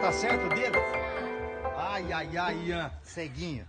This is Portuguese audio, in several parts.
dar certo dele? Ai, ai, ai, Ian. Ceguinho.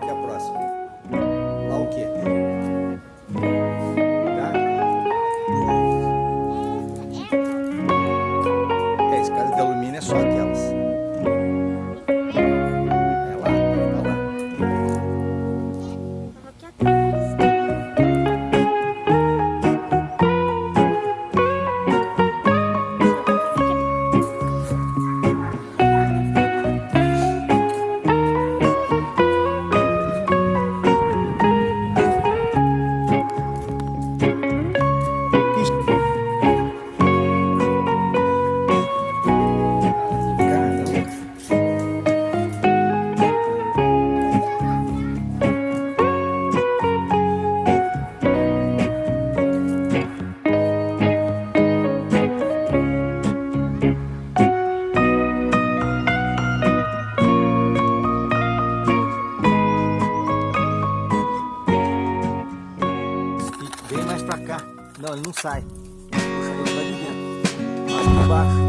Vem mais pra cá. Não, ele não sai. Puxar o planinha.